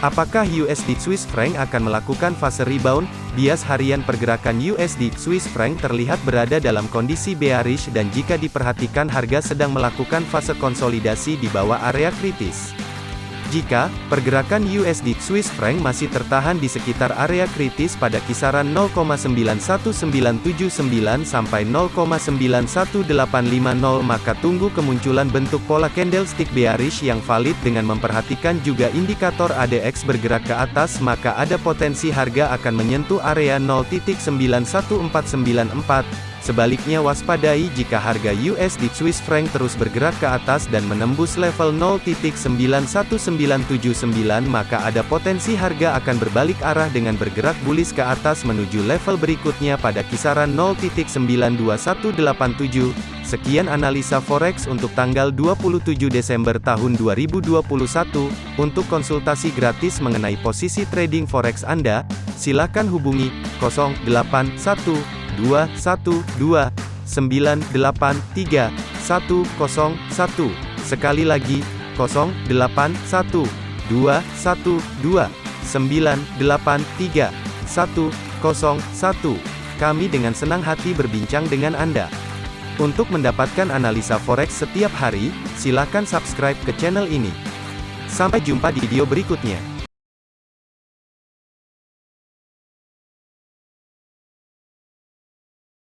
Apakah USD Swiss franc akan melakukan fase rebound? Bias harian pergerakan USD Swiss franc terlihat berada dalam kondisi bearish dan jika diperhatikan harga sedang melakukan fase konsolidasi di bawah area kritis. Jika pergerakan USD Swiss franc masih tertahan di sekitar area kritis pada kisaran 0,91979 sampai 0,91850 maka tunggu kemunculan bentuk pola candlestick bearish yang valid dengan memperhatikan juga indikator ADX bergerak ke atas maka ada potensi harga akan menyentuh area 0.91494 Sebaliknya waspadai jika harga USD Swiss franc terus bergerak ke atas dan menembus level 0.91979 maka ada potensi harga akan berbalik arah dengan bergerak bullish ke atas menuju level berikutnya pada kisaran 0.92187. Sekian analisa forex untuk tanggal 27 Desember tahun 2021. Untuk konsultasi gratis mengenai posisi trading forex Anda, silakan hubungi 081 dua satu dua sembilan delapan tiga satu kosong satu sekali lagi kosong delapan satu dua satu dua sembilan delapan tiga satu kosong satu kami dengan senang hati berbincang dengan Anda. Untuk mendapatkan analisa forex setiap hari, silakan subscribe ke channel ini. Sampai jumpa di video berikutnya.